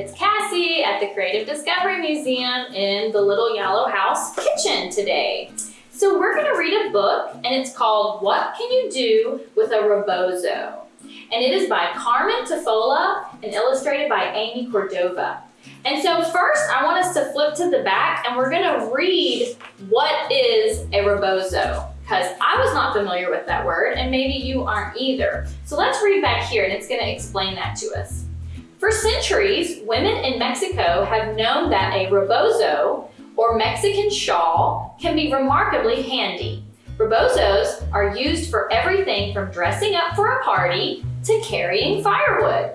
It's Cassie at the Creative Discovery Museum in the Little Yellow House kitchen today. So we're gonna read a book and it's called What Can You Do with a Rebozo? And it is by Carmen Tafolla and illustrated by Amy Cordova. And so first I want us to flip to the back and we're gonna read what is a rebozo because I was not familiar with that word and maybe you aren't either. So let's read back here and it's gonna explain that to us. For centuries, women in Mexico have known that a rebozo, or Mexican shawl, can be remarkably handy. Rebozos are used for everything from dressing up for a party to carrying firewood.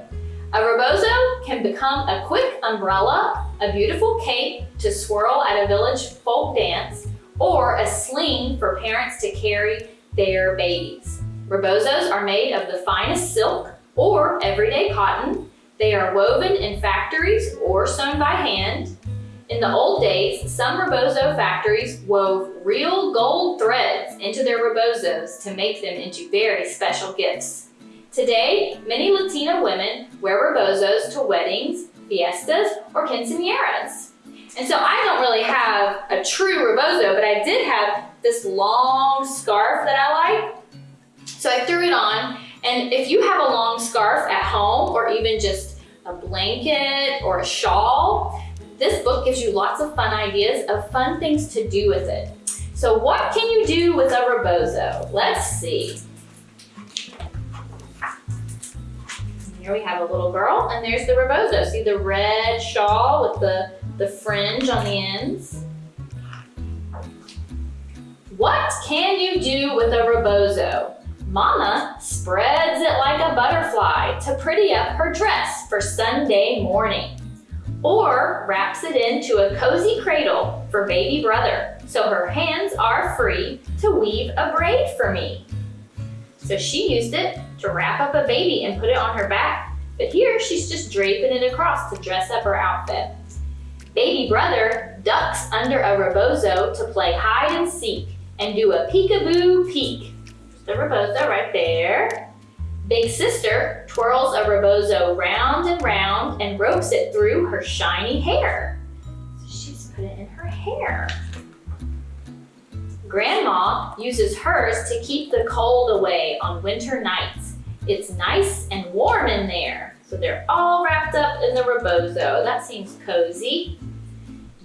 A rebozo can become a quick umbrella, a beautiful cape to swirl at a village folk dance, or a sling for parents to carry their babies. Rebozos are made of the finest silk or everyday cotton they are woven in factories or sewn by hand. In the old days, some rebozo factories wove real gold threads into their rebozos to make them into very special gifts. Today, many Latina women wear rebozos to weddings, fiestas, or quinceañeras. And so I don't really have a true rebozo, but I did have this long scarf that I like. So I threw it on and if you have a long scarf at home or even just a blanket or a shawl, this book gives you lots of fun ideas of fun things to do with it. So what can you do with a rebozo? Let's see. Here we have a little girl and there's the rebozo. See the red shawl with the, the fringe on the ends? What can you do with a rebozo? Mama spreads it like a butterfly to pretty up her dress for Sunday morning. Or wraps it into a cozy cradle for baby brother so her hands are free to weave a braid for me. So she used it to wrap up a baby and put it on her back, but here she's just draping it across to dress up her outfit. Baby brother ducks under a rebozo to play hide and seek and do a peekaboo peek the rebozo right there. Big sister twirls a rebozo round and round and ropes it through her shiny hair. She's put it in her hair. Grandma uses hers to keep the cold away on winter nights. It's nice and warm in there. So they're all wrapped up in the rebozo. That seems cozy.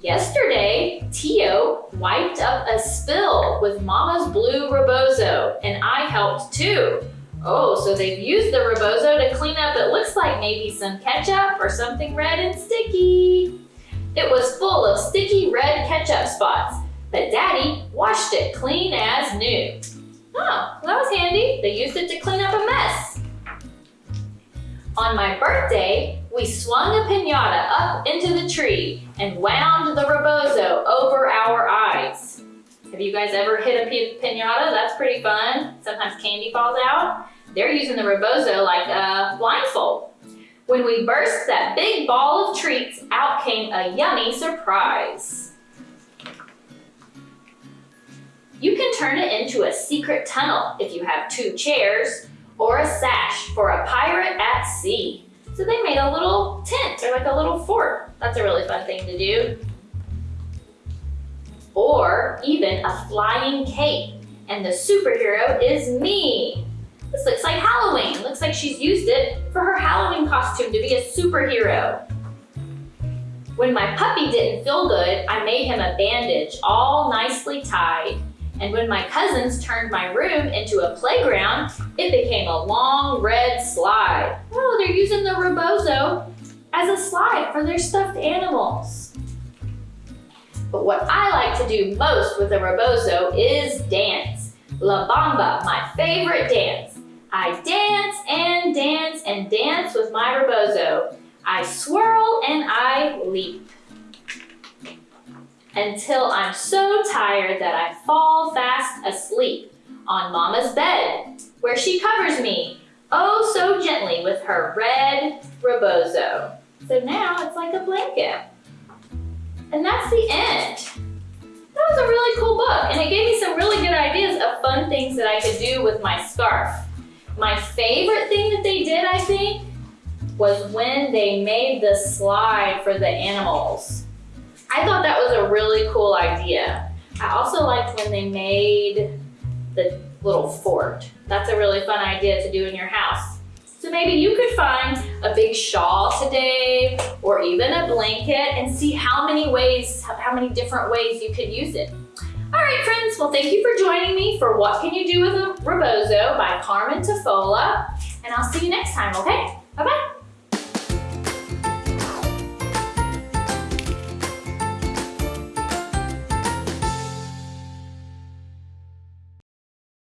Yesterday, Tio wiped up a spill with Mama's blue rebozo, and I helped too. Oh, so they've used the rebozo to clean up it looks like maybe some ketchup or something red and sticky. It was full of sticky red ketchup spots, but Daddy washed it clean as new. Oh, that was handy. They used it to clean up a mess. On my birthday, we swung a pinata up into the tree and wound the rebozo over our eyes. Have you guys ever hit a pinata? That's pretty fun. Sometimes candy falls out. They're using the rebozo like a blindfold. When we burst that big ball of treats, out came a yummy surprise. You can turn it into a secret tunnel if you have two chairs or a sash for a pirate at sea. So they made a little tent or like a little fort. That's a really fun thing to do. Or even a flying cape. And the superhero is me. This looks like Halloween. Looks like she's used it for her Halloween costume to be a superhero. When my puppy didn't feel good, I made him a bandage all nicely tied. And when my cousins turned my room into a playground, it became a long red slide. They're using the rebozo as a slide for their stuffed animals. But what I like to do most with a rebozo is dance. La Bamba, my favorite dance. I dance and dance and dance with my rebozo. I swirl and I leap until I'm so tired that I fall fast asleep on Mama's bed, where she covers me, oh so gently with her red rebozo. So now it's like a blanket. And that's the end. That was a really cool book, and it gave me some really good ideas of fun things that I could do with my scarf. My favorite thing that they did, I think, was when they made the slide for the animals. I thought that was a really cool idea. I also liked when they made the little fort. That's a really fun idea to do in your house. So maybe you could find a big shawl today or even a blanket and see how many ways, how many different ways you could use it. All right, friends, well, thank you for joining me for What Can You Do with a Rebozo by Carmen Tafolla, and I'll see you next time, okay?